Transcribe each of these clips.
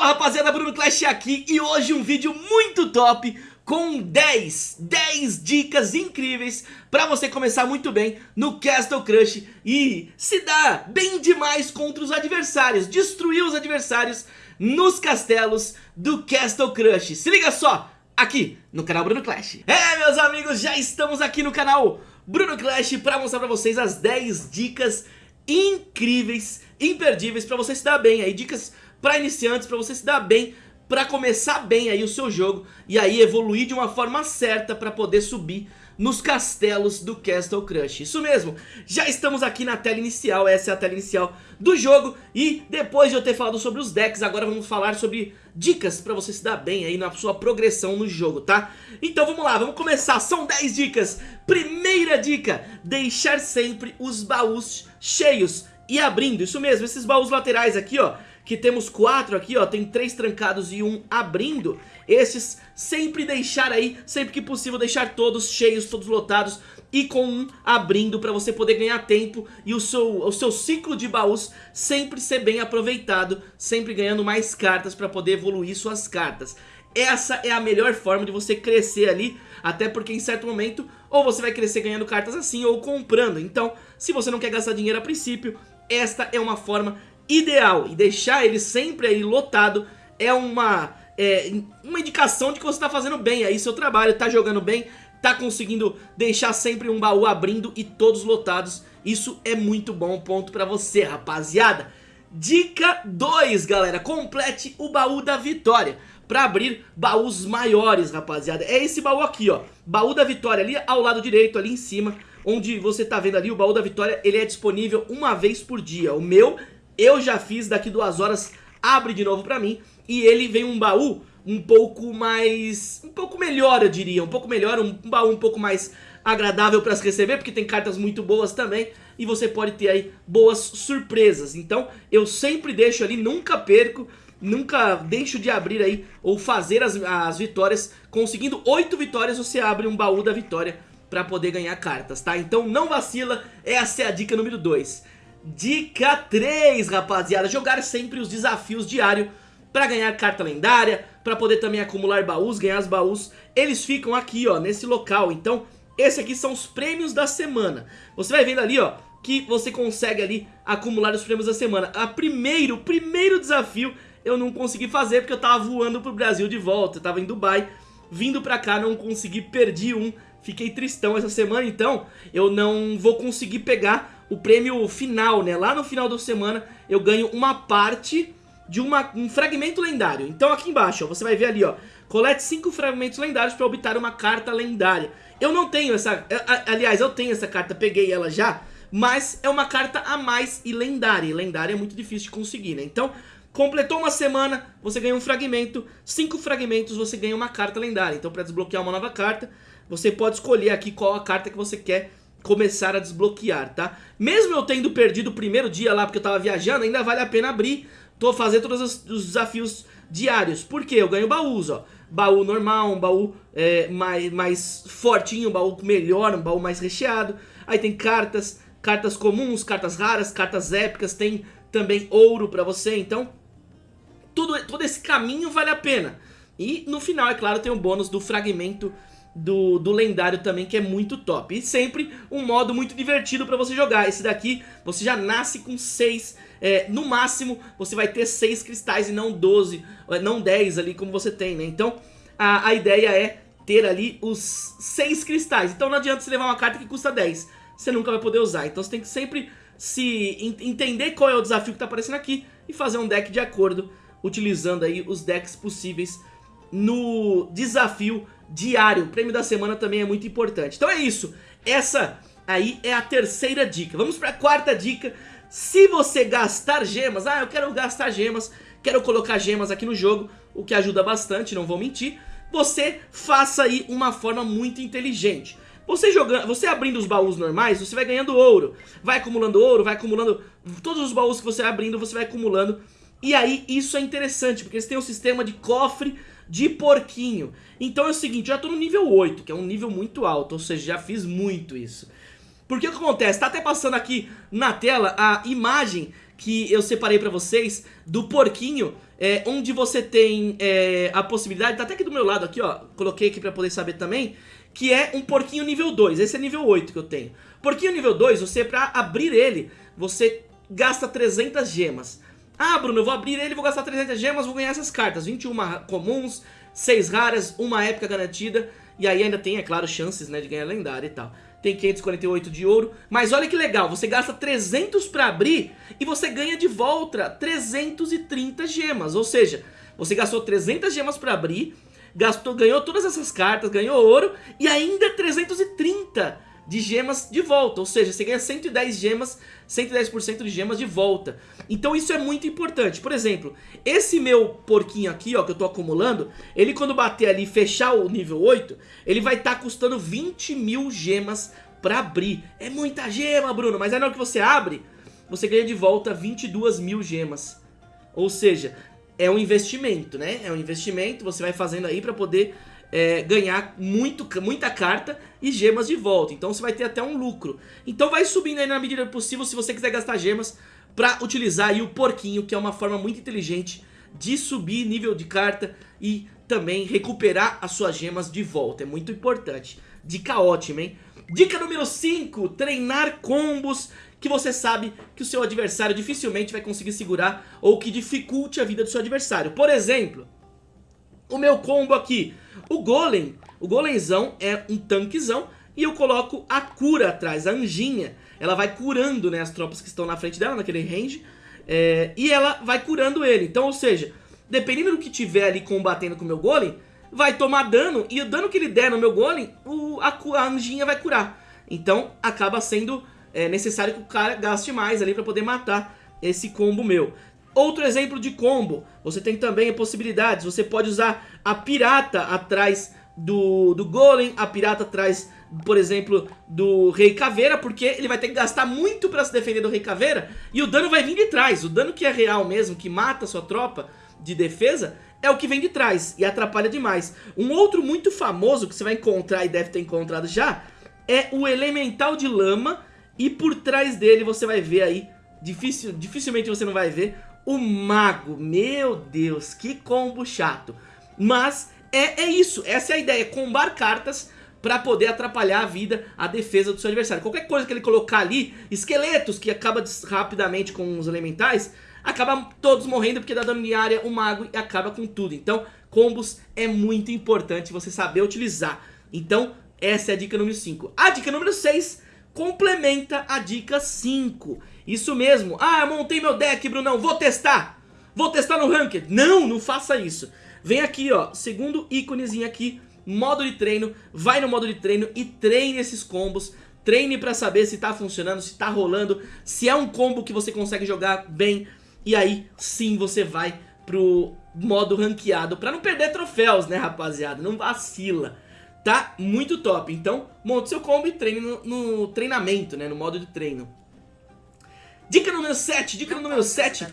Fala rapaziada, Bruno Clash aqui e hoje um vídeo muito top com 10, 10 dicas incríveis pra você começar muito bem no Castle Crush e se dar bem demais contra os adversários, destruir os adversários nos castelos do Castle Crush. Se liga só, aqui no canal Bruno Clash. É meus amigos, já estamos aqui no canal Bruno Clash pra mostrar pra vocês as 10 dicas incríveis, imperdíveis pra você se dar bem aí, dicas para iniciantes, para você se dar bem, para começar bem aí o seu jogo e aí evoluir de uma forma certa para poder subir nos castelos do Castle Crush. Isso mesmo, já estamos aqui na tela inicial, essa é a tela inicial do jogo e depois de eu ter falado sobre os decks, agora vamos falar sobre dicas para você se dar bem aí na sua progressão no jogo, tá? Então vamos lá, vamos começar, são 10 dicas. Primeira dica, deixar sempre os baús cheios e abrindo, isso mesmo, esses baús laterais aqui ó, que temos quatro aqui, ó, tem três trancados e um abrindo, esses sempre deixar aí, sempre que possível deixar todos cheios, todos lotados e com um abrindo para você poder ganhar tempo e o seu, o seu ciclo de baús sempre ser bem aproveitado, sempre ganhando mais cartas para poder evoluir suas cartas. Essa é a melhor forma de você crescer ali, até porque em certo momento ou você vai crescer ganhando cartas assim ou comprando. Então, se você não quer gastar dinheiro a princípio, esta é uma forma ideal e deixar ele sempre aí lotado é uma, é, uma indicação de que você está fazendo bem aí seu trabalho, está jogando bem, está conseguindo deixar sempre um baú abrindo e todos lotados. Isso é muito bom ponto para você, rapaziada. Dica 2, galera, complete o baú da vitória para abrir baús maiores, rapaziada. É esse baú aqui, ó, baú da vitória ali ao lado direito, ali em cima, onde você tá vendo ali o baú da vitória, ele é disponível uma vez por dia. O meu eu já fiz, daqui duas horas abre de novo pra mim e ele vem um baú um pouco mais... um pouco melhor eu diria, um pouco melhor, um, baú um pouco mais agradável pra se receber, porque tem cartas muito boas também e você pode ter aí boas surpresas. Então eu sempre deixo ali, nunca perco, nunca deixo de abrir aí ou fazer as, as vitórias. Conseguindo oito vitórias você abre um baú da vitória pra poder ganhar cartas, tá? Então não vacila, essa é a dica número 2. Dica 3, rapaziada, jogar sempre os desafios diários para ganhar carta lendária, para poder também acumular baús, ganhar os baús. Eles ficam aqui, ó, nesse local. Então, esse aqui são os prêmios da semana. Você vai vendo ali, ó, que você consegue ali acumular os prêmios da semana. A primeiro, primeiro desafio eu não consegui fazer porque eu tava voando pro Brasil de volta. Eu tava em Dubai, vindo pra cá, não consegui, perdi um. Fiquei tristão essa semana, então eu não vou conseguir pegar o prêmio final, né? Lá no final da semana eu ganho uma parte de uma, um fragmento lendário. Então aqui embaixo, ó, você vai ver ali, ó. Colete 5 fragmentos lendários para obter uma carta lendária. Eu não tenho essa... Aliás, eu tenho essa carta, peguei ela já. Mas é uma carta a mais e lendária. E lendária é muito difícil de conseguir, né? Então, completou uma semana, você ganha um fragmento. Cinco fragmentos, você ganha uma carta lendária. Então, para desbloquear uma nova carta, você pode escolher aqui qual a carta que você quer começar a desbloquear, tá? Mesmo eu tendo perdido o primeiro dia lá porque eu tava viajando, ainda vale a pena abrir, tô fazendo todos os, os desafios diários. Por quê? Eu ganho baús, ó. Baú normal, um baú é, mais, mais fortinho, um baú melhor, um baú mais recheado. Aí tem cartas, cartas comuns, cartas raras, cartas épicas, tem também ouro pra você, então... Tudo, todo esse caminho vale a pena. E no final, é claro, tem o bônus do fragmento do, do lendário também, que é muito top. E sempre um modo muito divertido pra você jogar. Esse daqui, você já nasce com 6, é, no máximo você vai ter 6 cristais e não 12, é, não 10 ali como você tem, né? Então a, a ideia é ter ali os 6 cristais. Então não adianta você levar uma carta que custa 10, você nunca vai poder usar. Então você tem que sempre se entender qual é o desafio que tá aparecendo aqui e fazer um deck de acordo, utilizando aí os decks possíveis no desafio diário. O prêmio da semana também é muito importante. Então é isso. Essa aí é a terceira dica. Vamos para a quarta dica. Se você gastar gemas, ah, eu quero gastar gemas, quero colocar gemas aqui no jogo, o que ajuda bastante, não vou mentir. Você faça aí uma forma muito inteligente. Você jogando, você abrindo os baús normais, você vai ganhando ouro. Vai acumulando ouro, vai acumulando todos os baús que você vai abrindo, você vai acumulando. E aí isso é interessante, porque eles têm um sistema de cofre de porquinho. Então é o seguinte, já tô no nível 8, que é um nível muito alto, ou seja, já fiz muito isso. Porque o que acontece? Tá até passando aqui na tela a imagem que eu separei pra vocês do porquinho é, onde você tem é, a possibilidade, tá até aqui do meu lado aqui, ó, coloquei aqui pra poder saber também, que é um porquinho nível 2, esse é nível 8 que eu tenho. Porquinho nível 2, você pra abrir ele, você gasta 300 gemas. Ah, Bruno, eu vou abrir ele, vou gastar 300 gemas, vou ganhar essas cartas, 21 comuns, 6 raras, uma épica garantida, e aí ainda tem, é claro, chances né, de ganhar lendária e tal tem 548 de ouro. Mas olha que legal, você gasta 300 pra abrir e você ganha de volta 330 gemas. Ou seja, você gastou 300 gemas pra abrir, gastou, ganhou todas essas cartas, ganhou ouro e ainda 330 de gemas de volta, ou seja, você ganha 110 gemas, 110% de gemas de volta. Então isso é muito importante. Por exemplo, esse meu porquinho aqui, ó, que eu tô acumulando, ele quando bater ali e fechar o nível 8, ele vai estar tá custando 20 mil gemas pra abrir. É muita gema, Bruno, mas aí na hora que você abre, você ganha de volta 22 mil gemas. Ou seja, é um investimento, né? É um investimento, você vai fazendo aí pra poder é, ganhar muito, muita carta e gemas de volta. Então você vai ter até um lucro. Então vai subindo aí na medida possível se você quiser gastar gemas para utilizar aí o porquinho, que é uma forma muito inteligente de subir nível de carta e também recuperar as suas gemas de volta. É muito importante. Dica ótima, hein? Dica número 5, treinar combos que você sabe que o seu adversário dificilmente vai conseguir segurar ou que dificulte a vida do seu adversário. Por exemplo, o meu combo aqui, o Golem, o Golemzão é um tanquezão e eu coloco a cura atrás, a anjinha. Ela vai curando né, as tropas que estão na frente dela, naquele range, é, e ela vai curando ele. Então, ou seja, dependendo do que tiver ali combatendo com o meu Golem, vai tomar dano, e o dano que ele der no meu Golem, o, a, a anjinha vai curar. Então, acaba sendo é, necessário que o cara gaste mais ali para poder matar esse combo meu. Outro exemplo de combo, você tem também possibilidades, você pode usar a pirata atrás do, do golem, a pirata atrás, por exemplo, do rei caveira, porque ele vai ter que gastar muito pra se defender do rei caveira, e o dano vai vir de trás, o dano que é real mesmo, que mata a sua tropa de defesa, é o que vem de trás, e atrapalha demais. Um outro muito famoso, que você vai encontrar e deve ter encontrado já, é o elemental de lama, e por trás dele você vai ver aí, dificil, dificilmente você não vai ver, o mago, meu Deus, que combo chato. Mas é, é isso, essa é a ideia, combar cartas para poder atrapalhar a vida, a defesa do seu adversário. Qualquer coisa que ele colocar ali, esqueletos que acaba rapidamente com os elementais, acaba todos morrendo porque dá dano de área o mago e acaba com tudo. Então, combos é muito importante você saber utilizar. Então, essa é a dica número 5. A dica número 6 complementa a dica 5. Isso mesmo. Ah, montei meu deck, Brunão, vou testar. Vou testar no Ranked. Não, não faça isso. Vem aqui, ó, segundo íconezinho aqui, modo de treino. Vai no modo de treino e treine esses combos. Treine pra saber se tá funcionando, se tá rolando, se é um combo que você consegue jogar bem. E aí, sim, você vai pro modo ranqueado, pra não perder troféus, né, rapaziada? Não vacila. Tá muito top. Então, monte seu combo e treine no, no treinamento, né, no modo de treino. Dica número 7, dica não número 7.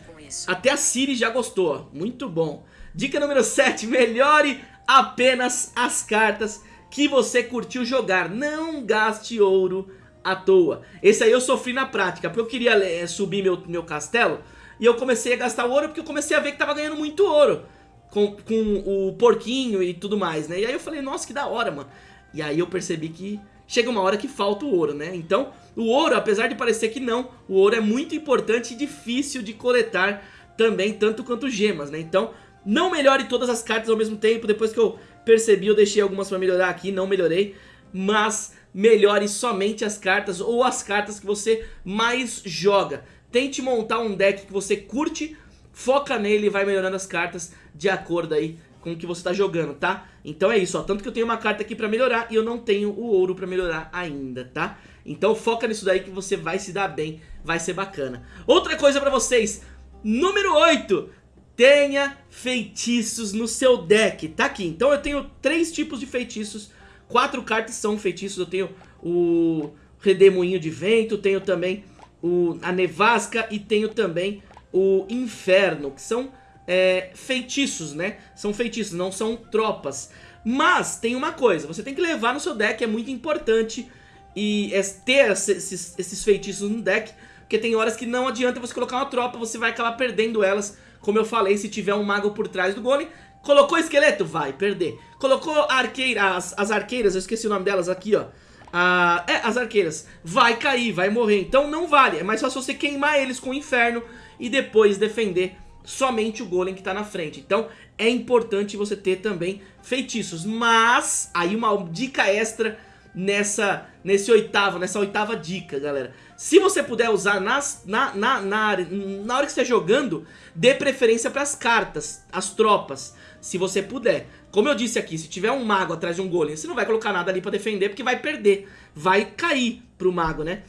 Até a Siri já gostou, muito bom. Dica número 7, melhore apenas as cartas que você curtiu jogar. Não gaste ouro à toa. Esse aí eu sofri na prática, porque eu queria é, subir meu, meu castelo e eu comecei a gastar ouro porque eu comecei a ver que tava ganhando muito ouro com, com o porquinho e tudo mais, né? E aí eu falei, nossa, que da hora, mano. E aí eu percebi que chega uma hora que falta o ouro, né? Então, o ouro, apesar de parecer que não, o ouro é muito importante e difícil de coletar também, tanto quanto gemas, né? Então, não melhore todas as cartas ao mesmo tempo, depois que eu percebi, eu deixei algumas pra melhorar aqui, não melhorei, mas melhore somente as cartas ou as cartas que você mais joga. Tente montar um deck que você curte, foca nele e vai melhorando as cartas de acordo aí com o que você tá jogando, tá? Então é isso, ó, tanto que eu tenho uma carta aqui pra melhorar e eu não tenho o ouro pra melhorar ainda, tá? Então foca nisso daí que você vai se dar bem, vai ser bacana. Outra coisa pra vocês, número 8, tenha feitiços no seu deck, tá aqui. Então eu tenho três tipos de feitiços, quatro cartas são feitiços, eu tenho o Redemoinho de Vento, tenho também o, a Nevasca e tenho também o Inferno, que são é, feitiços, né? São feitiços, não são tropas. Mas tem uma coisa, você tem que levar no seu deck, é muito importante e é ter esses, esses feitiços no deck, porque tem horas que não adianta você colocar uma tropa, você vai acabar perdendo elas Como eu falei, se tiver um mago por trás do golem, colocou esqueleto, vai perder. Colocou arqueira, as, as arqueiras, eu esqueci o nome delas aqui, ó. Ah, é, as arqueiras, vai cair, vai morrer, então não vale, é mais fácil você queimar eles com o inferno e depois defender somente o golem que tá na frente. Então é importante você ter também feitiços, mas aí uma dica extra nessa, nesse oitavo, nessa oitava dica, galera. Se você puder usar nas, na, na, na, na hora que você está jogando, dê preferência para as cartas, as tropas, se você puder. Como eu disse aqui, se tiver um mago atrás de um golem, você não vai colocar nada ali para defender, porque vai perder, vai cair pro mago, né?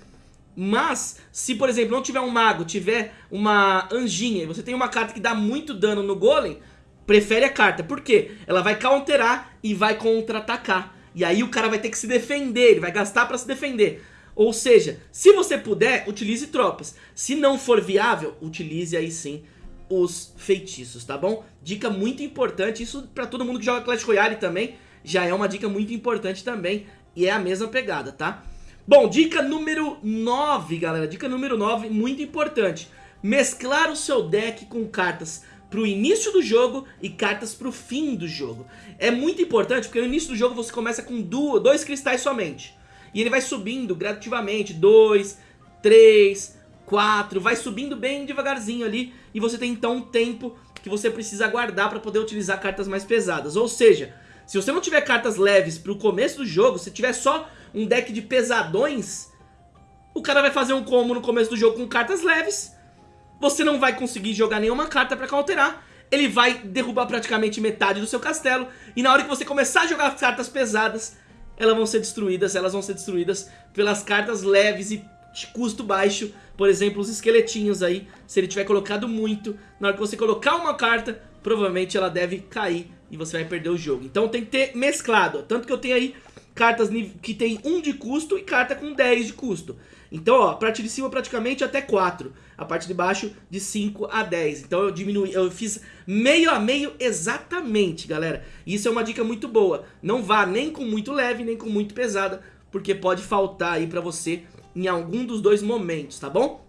Mas, se por exemplo não tiver um mago, tiver uma anjinha e você tem uma carta que dá muito dano no golem, prefere a carta. Por quê? Ela vai counterar e vai contra-atacar. E aí o cara vai ter que se defender, ele vai gastar pra se defender. Ou seja, se você puder, utilize tropas. Se não for viável, utilize aí sim os feitiços, tá bom? Dica muito importante, isso pra todo mundo que joga Clash Royale também, já é uma dica muito importante também, e é a mesma pegada, tá? Bom, dica número 9, galera, dica número 9, muito importante. Mesclar o seu deck com cartas pro início do jogo e cartas pro fim do jogo. É muito importante porque no início do jogo você começa com duas, dois cristais somente. E ele vai subindo gradativamente, dois, três, quatro, vai subindo bem devagarzinho ali. E você tem então um tempo que você precisa aguardar para poder utilizar cartas mais pesadas. Ou seja, se você não tiver cartas leves pro começo do jogo, se tiver só um deck de pesadões, o cara vai fazer um combo no começo do jogo com cartas leves. Você não vai conseguir jogar nenhuma carta pra counterar, ele vai derrubar praticamente metade do seu castelo, e na hora que você começar a jogar cartas pesadas, elas vão ser destruídas, elas vão ser destruídas pelas cartas leves e de custo baixo, por exemplo, os esqueletinhos aí, se ele tiver colocado muito, na hora que você colocar uma carta, provavelmente ela deve cair e você vai perder o jogo. Então tem que ter mesclado, tanto que eu tenho aí cartas que tem 1 de custo e carta com 10 de custo. Então, ó, a parte de cima praticamente até 4. A parte de baixo de 5 a 10. Então eu diminui, eu fiz meio a meio exatamente, galera. Isso é uma dica muito boa. Não vá nem com muito leve, nem com muito pesada, porque pode faltar aí pra você em algum dos dois momentos, tá bom?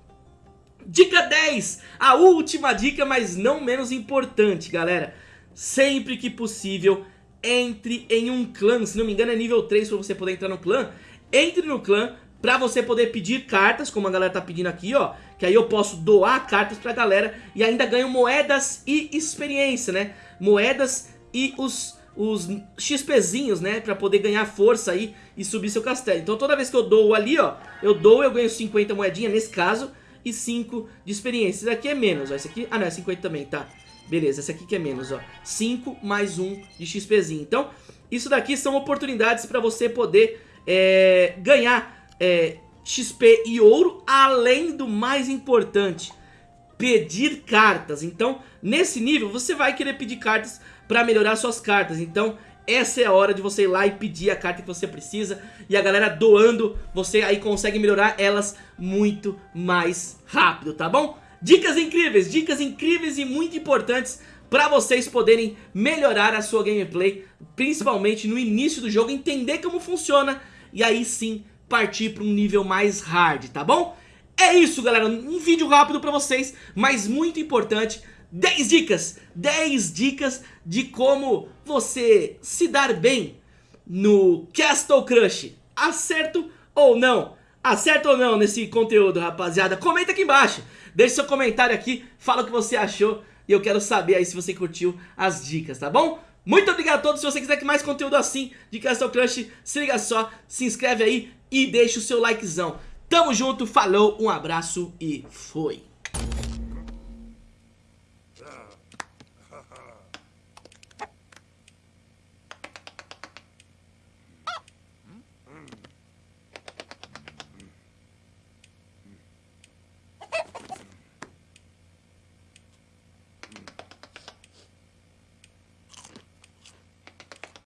Dica 10, a última dica, mas não menos importante, galera. Sempre que possível, entre em um clã. Se não me engano é nível 3 pra você poder entrar no clã. Entre no clã pra você poder pedir cartas, como a galera tá pedindo aqui, ó. Que aí eu posso doar cartas pra galera e ainda ganho moedas e experiência, né? Moedas e os, os XPzinhos, né? Pra poder ganhar força aí e subir seu castelo. Então toda vez que eu dou ali, ó, eu dou, eu ganho 50 moedinhas nesse caso e 5 de experiência. Esse aqui é menos, ó. Esse aqui, ah não, é 50 também, tá. Beleza, esse aqui que é menos, ó. 5 mais 1 de XPzinho. Então, isso daqui são oportunidades pra você poder é, ganhar é, XP e ouro, além do mais importante, pedir cartas. Então, nesse nível, você vai querer pedir cartas para melhorar suas cartas. Então, essa é a hora de você ir lá e pedir a carta que você precisa. E a galera doando, você aí consegue melhorar elas muito mais rápido, tá bom? Dicas incríveis, dicas incríveis e muito importantes para vocês poderem melhorar a sua gameplay, principalmente no início do jogo, entender como funciona e aí sim partir para um nível mais hard, tá bom? É isso, galera, um vídeo rápido para vocês, mas muito importante, 10 dicas, 10 dicas de como você se dar bem no Castle Crush, acerto ou não? Acerta ou não nesse conteúdo, rapaziada? Comenta aqui embaixo, deixe seu comentário aqui, fala o que você achou e eu quero saber aí se você curtiu as dicas, tá bom? Muito obrigado a todos, se você quiser que mais conteúdo assim de Castle Crush, se liga só, se inscreve aí e deixa o seu likezão. Tamo junto, falou, um abraço e foi!